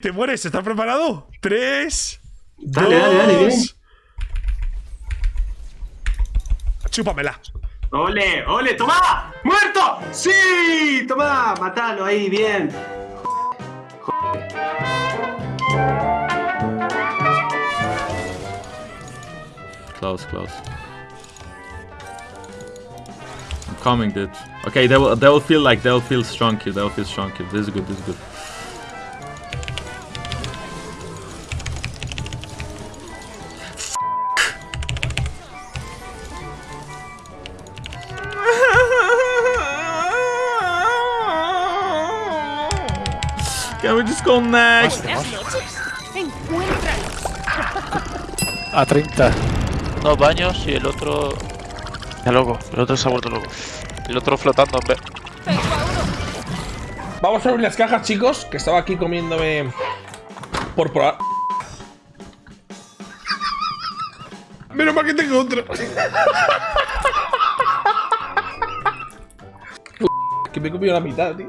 ¿Te mueres? ¿Estás preparado? Tres. Dale, dale, dale, dos. bien. Chúpamela. ¡Ole, ole! ¡Toma! ¡Muerto! ¡Sí! ¡Toma! Matalo ahí, bien. Close, close. I'm coming, dude. Okay, they will they will feel like they'll feel strong here. They'll feel strong here. This is good. This is good. Can we just go next? A 30. Dos baños y el otro. Ya loco, el otro se ha vuelto loco. El otro flotando, hombre. Vamos a abrir las cajas, chicos, que estaba aquí comiéndome por probar. Menos mal que tengo otro. Que me he comido la mitad, tío.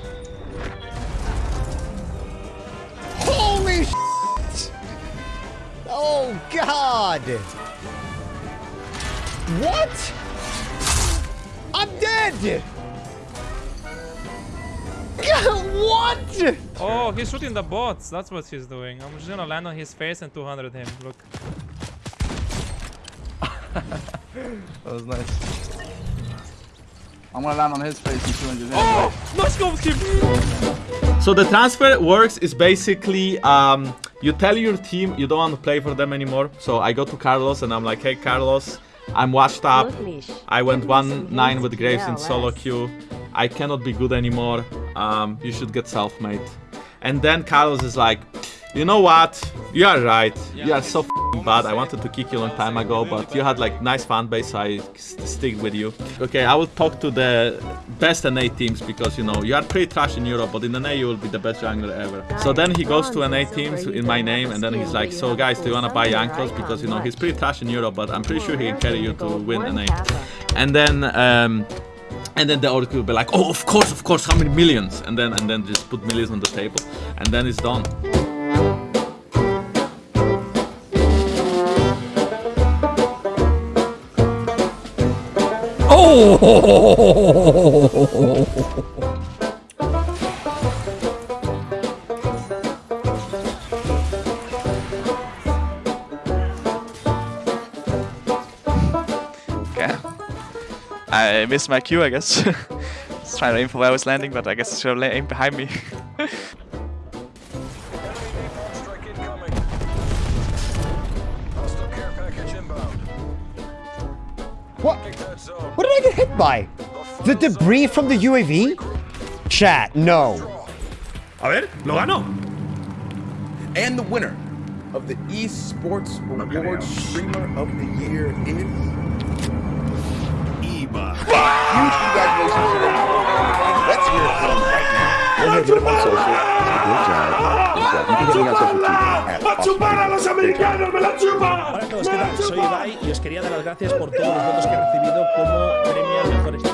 Oh god! What? I'm dead! what? Oh, he's shooting the bots. That's what he's doing. I'm just gonna land on his face and 200 him. Look. That was nice. I'm gonna land on his face and 200 him. Oh! Let's go, Kim! So the transfer works is basically um, you tell your team you don't want to play for them anymore. So I go to Carlos and I'm like, hey Carlos, I'm washed up. I went 1-9 with Graves in solo queue. I cannot be good anymore. Um, you should get self-made. And then Carlos is like, you know what? You are right. You are so bad. I wanted to kick you a long time ago, but you had like nice fan base, so I stick with you. Okay, I will talk to the best NA teams because you know you are pretty trash in Europe, but in NA you will be the best jungler ever. So then he goes to NA teams in my name, and then he's like, so guys, do you wanna buy Jankos? Because you know he's pretty trash in Europe, but I'm pretty sure he can carry you to win NA. And then. Um, and then the Oracle will be like, oh, of course, of course, how many millions? And then and then just put millions on the table, and then it's done. Okay. I missed my cue, I guess. Just trying to aim for where I was landing, but I guess I should have aimed behind me. What? What did I get hit by? The debris from the UAV? Chat, no. A ver, lo gano. And the winner of the Esports Awards Streamer of the Year is Ibai. Huge congratulations to them. Let's hear it from right now. Go ahead, hit him on social. Good job. Good job. You can hit me on social too. at ¡Va a chupar a los americanos! ¡Me la chupa! Hola a todos, ¿qué tal? Soy Ibai y os quería dar las gracias por todos los votos que he recibido como premio al mejor.